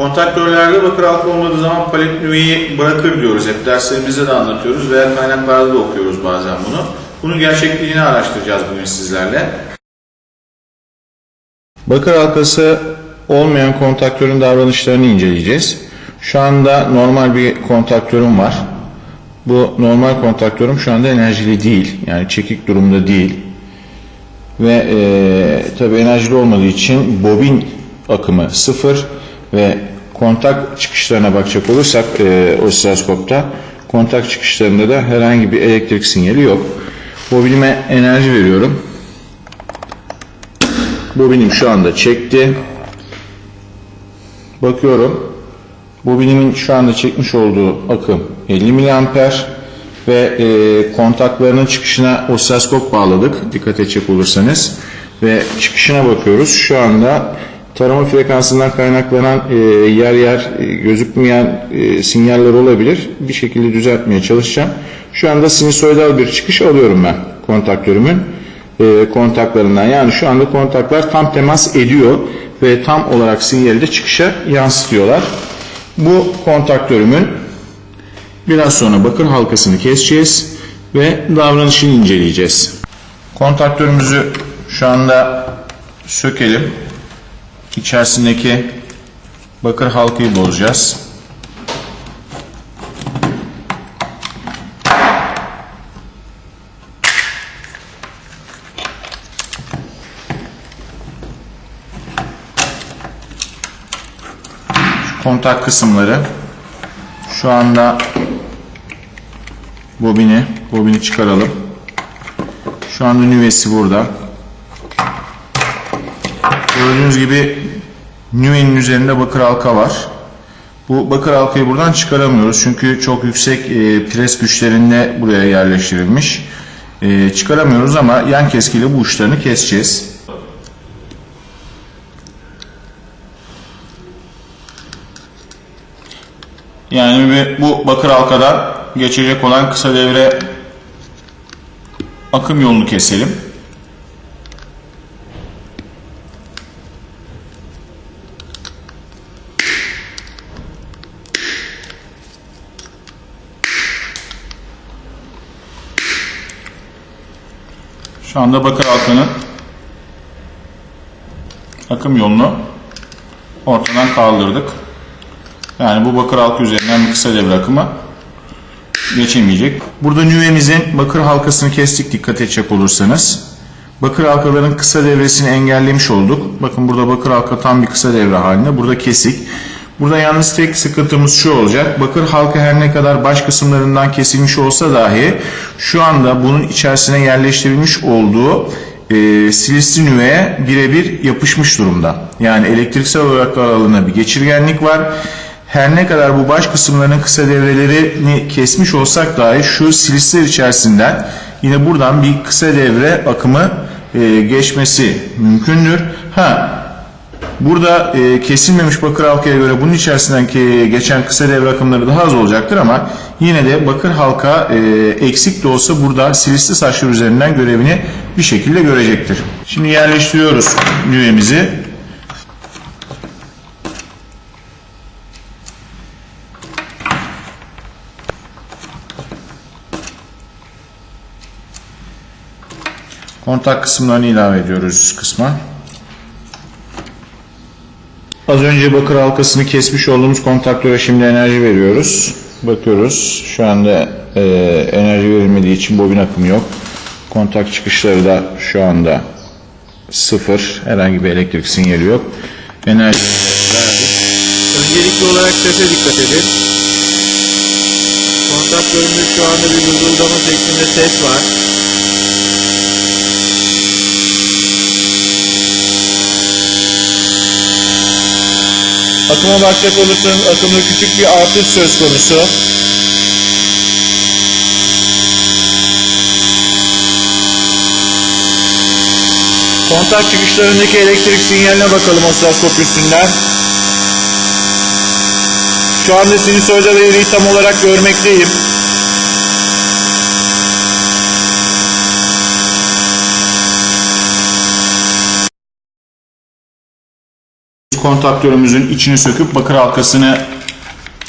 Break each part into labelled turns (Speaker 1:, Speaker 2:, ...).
Speaker 1: Kontaktörlerde bakır halka olmadığı zaman palet nüveyi bırakır diyoruz. Hep derslerimizde de anlatıyoruz veya kaynaklarda da okuyoruz bazen bunu. Bunun gerçekliğini araştıracağız bugün sizlerle. Bakır halkası olmayan kontaktörün davranışlarını inceleyeceğiz. Şu anda normal bir kontaktörüm var. Bu normal kontaktörüm şu anda enerjili değil. Yani çekik durumda değil. Ve e, tabi enerjili olmadığı için bobin akımı sıfır ve kontak çıkışlarına bakacak olursak e, osiloskopta kontak çıkışlarında da herhangi bir elektrik sinyali yok. Bobinime enerji veriyorum. Bobinim şu anda çekti. Bakıyorum. Bobinimin şu anda çekmiş olduğu akım 50 miliamper ve e, kontaklarının çıkışına osiloskop bağladık. Dikkat edecek olursanız. Ve çıkışına bakıyoruz. Şu anda tarama frekansından kaynaklanan e, yer yer e, gözükmeyen e, sinyaller olabilir. Bir şekilde düzeltmeye çalışacağım. Şu anda sinusoidal bir çıkış alıyorum ben kontaktörümün e, kontaklarından. Yani şu anda kontaklar tam temas ediyor ve tam olarak sinyali de çıkışa yansıtıyorlar. Bu kontaktörümün biraz sonra bakır halkasını keseceğiz ve davranışını inceleyeceğiz. Kontaktörümüzü şu anda sökelim. İçerisindeki bakır halkayı bozacağız. kontak kısımları şu anda bobini bobini çıkaralım şu anda nüvesi burada gördüğünüz gibi nüvenin üzerinde bakır halka var. Bu bakır halkayı buradan çıkaramıyoruz çünkü çok yüksek e, pres güçlerinde buraya yerleştirilmiş. E, çıkaramıyoruz ama yan keskiyle bu uçlarını keseceğiz. Yani bu bakır halkadan geçecek olan kısa devre akım yolunu keselim. Anda bakır halkanın akım yolunu ortadan kaldırdık. Yani bu bakır halka üzerinden bir kısa devre akımı geçemeyecek. Burada nüvemizin bakır halkasını kestik dikkat edecek olursanız. Bakır halkaların kısa devresini engellemiş olduk. Bakın burada bakır halka tam bir kısa devre halinde. Burada kesik. Burada yalnız tek sıkıntımız şu olacak. Bakır halka her ne kadar baş kısımlarından kesilmiş olsa dahi şu anda bunun içerisine yerleştirilmiş olduğu e, silisli nüveye birebir yapışmış durumda. Yani elektriksel olarak da aralığına bir geçirgenlik var her ne kadar bu baş kısımlarının kısa devrelerini kesmiş olsak dahi şu silisler içerisinden yine buradan bir kısa devre akımı e, geçmesi mümkündür. Ha Burada e, kesilmemiş bakır halkaya göre bunun içerisinden ki geçen kısa devre akımları daha az olacaktır ama yine de bakır halka e, eksik de olsa burada silisli saçlar üzerinden görevini bir şekilde görecektir. Şimdi yerleştiriyoruz nüvemizi. Kontak kısımlarını ilave ediyoruz kısma. Az önce bakır halkasını kesmiş olduğumuz kontaktöre şimdi enerji veriyoruz. Bakıyoruz. Şu anda e, enerji verilmediği için bobin akımı yok. Kontak çıkışları da şu anda sıfır. Herhangi bir elektrik sinyali yok. Enerji verdik.
Speaker 2: Öncelikli olarak sese dikkat edin. Kontaktörümüzde şu anda bir vızıldama şeklinde ses var.
Speaker 1: Akıma bakacak olursanız akımda küçük bir artış söz konusu. Kontak çıkışlarındaki elektrik sinyaline bakalım osiloskop üstünden. Şu anda sinusoidal eğriyi tam olarak görmekteyim. Kontaktörümüzün içini söküp bakır halkasını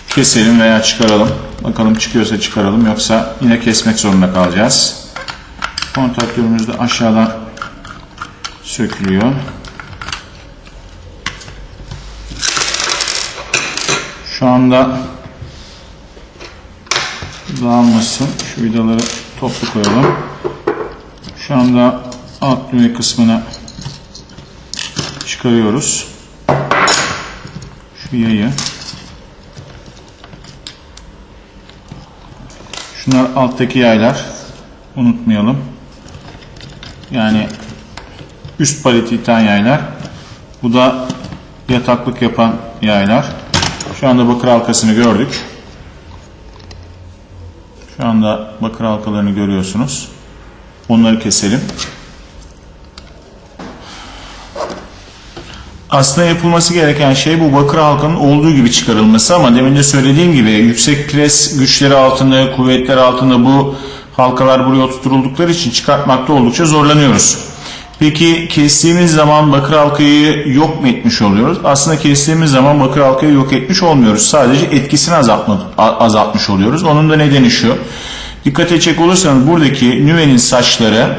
Speaker 1: keselim veya çıkaralım. Bakalım çıkıyorsa çıkaralım yoksa yine kesmek zorunda kalacağız. Kontaktörümüz de aşağıdan sökülüyor. Şu anda dağılmasın. Şu vidaları toplu koyalım. Şu anda alt düğme kısmını çıkarıyoruz. Şu yayı. Şunlar alttaki yaylar. Unutmayalım. Yani üst paleti iten yaylar. Bu da yataklık yapan yaylar. Şu anda bakır halkasını gördük. Şu anda bakır halkalarını görüyorsunuz. Onları keselim. Aslında yapılması gereken şey bu bakır halkanın olduğu gibi çıkarılması ama demin de söylediğim gibi yüksek pres güçleri altında, kuvvetler altında bu halkalar buraya oturtuldukları için çıkartmakta oldukça zorlanıyoruz. Peki kestiğimiz zaman bakır halkayı yok mu etmiş oluyoruz? Aslında kestiğimiz zaman bakır halkayı yok etmiş olmuyoruz. Sadece etkisini azaltmış oluyoruz. Onun da nedeni şu. Dikkat edecek olursanız buradaki nüvenin saçları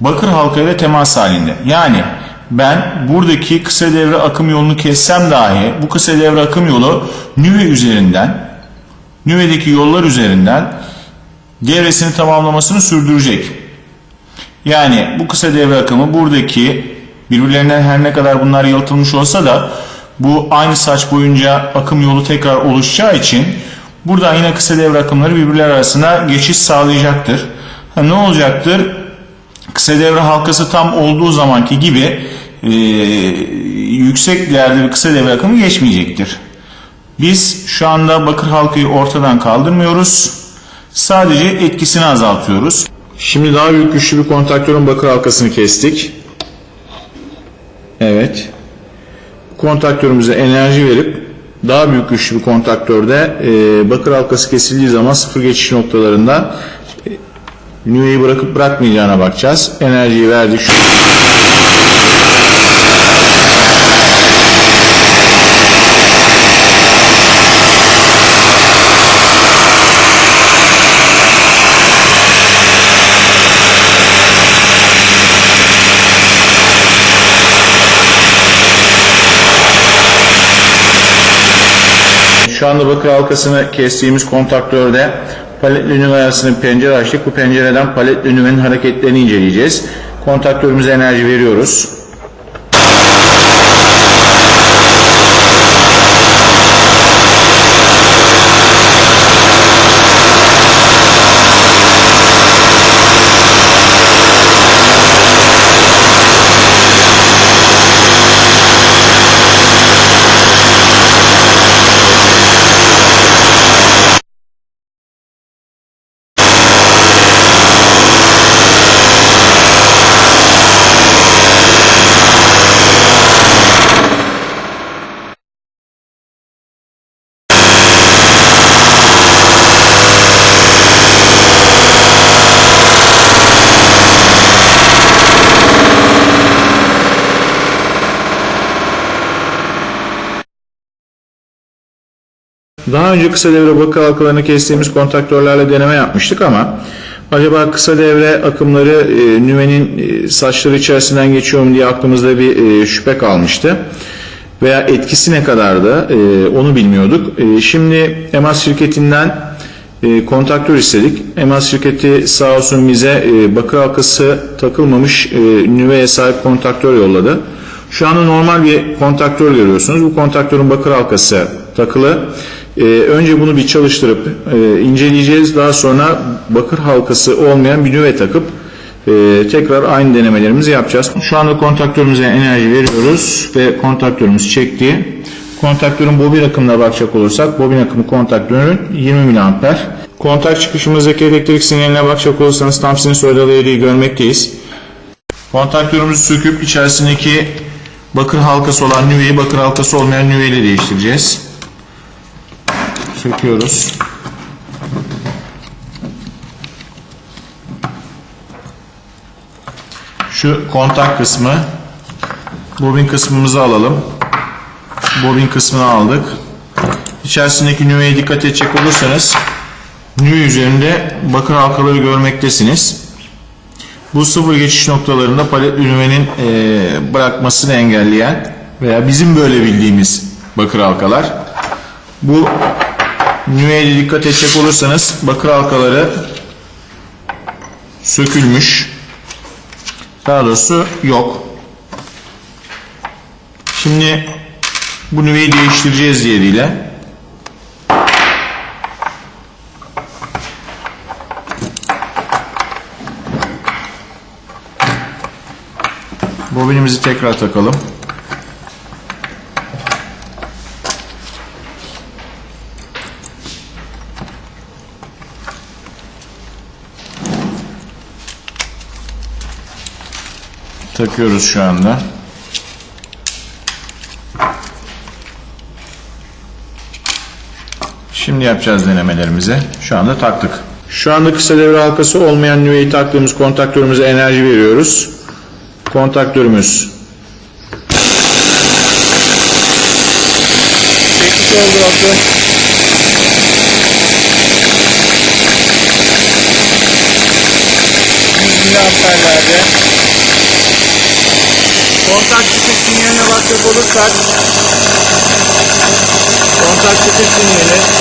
Speaker 1: bakır halkayla temas halinde. Yani ben buradaki kısa devre akım yolunu kessem dahi bu kısa devre akım yolu nüve üzerinden nüvedeki yollar üzerinden devresini tamamlamasını sürdürecek. Yani bu kısa devre akımı buradaki birbirlerinden her ne kadar bunlar yalıtılmış olsa da bu aynı saç boyunca akım yolu tekrar oluşacağı için buradan yine kısa devre akımları birbirleri arasında geçiş sağlayacaktır. Ha, ne olacaktır? Kısa devre halkası tam olduğu zamanki gibi e, yüksek değerde bir kısa devre akımı geçmeyecektir. Biz şu anda bakır halkayı ortadan kaldırmıyoruz. Sadece etkisini azaltıyoruz. Şimdi daha büyük güçlü bir kontaktörün bakır halkasını kestik. Evet. Kontaktörümüze enerji verip daha büyük güçlü bir kontaktörde e, bakır halkası kesildiği zaman sıfır geçiş noktalarında nüveyi bırakıp bırakmayacağına bakacağız. Enerjiyi verdik. Şu Şu anda bakır halkasını kestiğimiz kontaktörde paletli nüve arasında pencere açtık. Bu pencereden paletli nüvenin hareketlerini inceleyeceğiz. Kontaktörümüze enerji veriyoruz. Daha önce kısa devre bakır halkalarını kestiğimiz kontaktörlerle deneme yapmıştık ama acaba kısa devre akımları e, nüvenin e, saçları içerisinden geçiyor mu diye aklımızda bir e, şüphe kalmıştı. Veya etkisi ne kadardı e, onu bilmiyorduk. E, şimdi EMAS şirketinden e, kontaktör istedik. EMAS şirketi sağ olsun bize e, bakır halkası takılmamış e, nüveye sahip kontaktör yolladı. Şu anda normal bir kontaktör görüyorsunuz. Bu kontaktörün bakır halkası takılı. Ee, önce bunu bir çalıştırıp e, inceleyeceğiz. Daha sonra bakır halkası olmayan bir nüve takıp e, tekrar aynı denemelerimizi yapacağız. Şu anda kontaktörümüze enerji veriyoruz ve kontaktörümüz çekti. Kontaktörün bobin akımına bakacak olursak bobin akımı kontaktörün 20 mA. Kontak çıkışımızdaki elektrik sinyaline bakacak olursanız tam sinüs odaları görmekteyiz. Kontaktörümüzü söküp içerisindeki bakır halkası olan nüveyi bakır halkası olmayan nüveyle değiştireceğiz. Söküyoruz. Şu kontak kısmı bobin kısmımızı alalım. bobin kısmını aldık. İçerisindeki nüveye dikkat edecek olursanız nüve üzerinde bakır halkaları görmektesiniz. Bu sıfır geçiş noktalarında paletli nüvenin e, bırakmasını engelleyen veya bizim böyle bildiğimiz bakır halkalar. Bu nüveye dikkat edecek olursanız bakır halkaları sökülmüş. Daha doğrusu yok. Şimdi bu nüveyi değiştireceğiz diğeriyle. Bobinimizi tekrar takalım. Takıyoruz şu anda. Şimdi yapacağız denemelerimizi. Şu anda taktık. Şu anda kısa devre halkası olmayan nüveyi taktığımız kontaktörümüze enerji veriyoruz. Kontaktörümüz
Speaker 2: Çekmiş oldu akım. miliamperlerde. Kontak çıkış sinyaline bakacak olursak kontak çıkış sinyali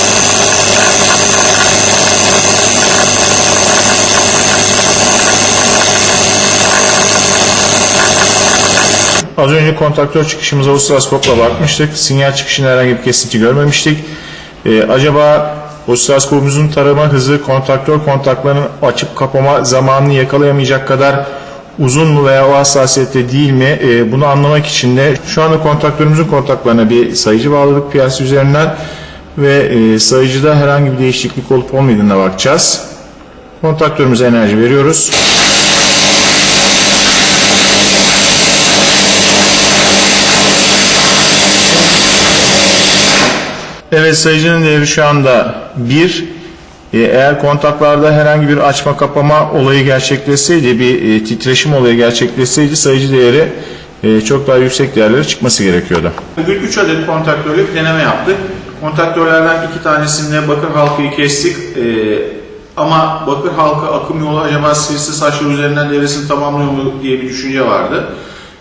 Speaker 1: Az önce kontaktör çıkışımıza osiloskopla bakmıştık. Sinyal çıkışında herhangi bir kesinti görmemiştik. Ee, acaba osiloskopumuzun tarama hızı kontaktör kontaklarının açıp kapama zamanını yakalayamayacak kadar uzun mu veya o hassasiyette değil mi? Ee, bunu anlamak için de şu anda kontaktörümüzün kontaklarına bir sayıcı bağladık piyasa üzerinden ve e, sayıcıda herhangi bir değişiklik olup olmadığına bakacağız. Kontaktörümüze enerji veriyoruz. Evet sayıcının değeri şu anda 1. Ee, Eğer kontaklarda herhangi bir açma kapama olayı gerçekleşseydi, bir e, titreşim olayı gerçekleşseydi sayıcı değeri e, çok daha yüksek değerlere çıkması gerekiyordu. Bugün 3 adet kontaktörle bir deneme yaptık. Kontaktörlerden iki tanesinde bakır halkayı kestik. Ama bakır halka akım yolu acaba sivri saçlar üzerinden devresini tamamlıyor mu diye bir düşünce vardı.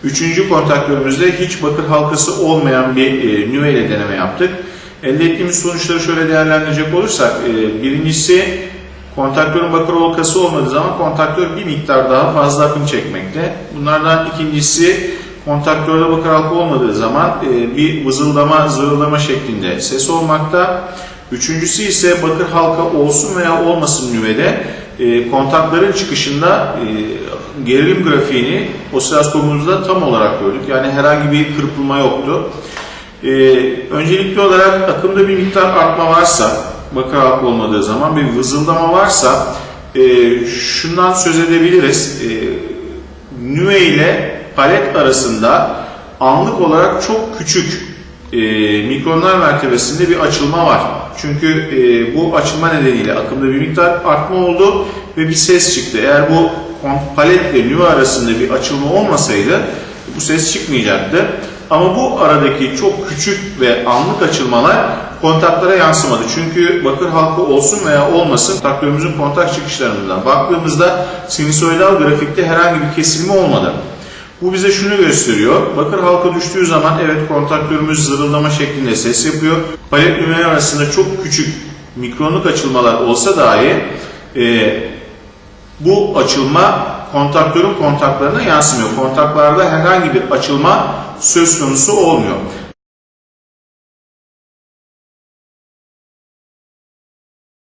Speaker 1: Üçüncü kontaktörümüzde hiç bakır halkası olmayan bir e, nüve ile deneme yaptık. Elde ettiğimiz sonuçları şöyle değerlendirecek olursak, e, birincisi kontaktörün bakır halkası olmadığı zaman kontaktör bir miktar daha fazla akım çekmekte. Bunlardan ikincisi kontaktörde bakır halka olmadığı zaman e, bir vızıldama, zırıldama şeklinde ses olmakta. Üçüncüsü ise bakır halka olsun veya olmasın nüvede e, kontakların çıkışında e, gerilim grafiğini osiloskopumuzda tam olarak gördük. Yani herhangi bir kırpılma yoktu. Ee, öncelikli olarak akımda bir miktar artma varsa, halka olmadığı zaman bir vızıldama varsa e, şundan söz edebiliriz. E, nüve ile palet arasında anlık olarak çok küçük e, mikronlar mertebesinde bir açılma var. Çünkü e, bu açılma nedeniyle akımda bir miktar artma oldu ve bir ses çıktı. Eğer bu kon- paletle nüve arasında bir açılma olmasaydı bu ses çıkmayacaktı. Ama bu aradaki çok küçük ve anlık açılmalar kontaklara yansımadı. Çünkü bakır halka olsun veya olmasın kontaktörümüzün kontak çıkışlarından baktığımızda sinüsoidal grafikte herhangi bir kesilme olmadı. Bu bize şunu gösteriyor. Bakır halka düştüğü zaman evet kontaktörümüz zırıldama şeklinde ses yapıyor. Palet nümeler arasında çok küçük mikronluk açılmalar olsa dahi e, bu açılma kontaktörün kontaklarına yansımıyor. Kontaklarda herhangi bir açılma söz konusu olmuyor.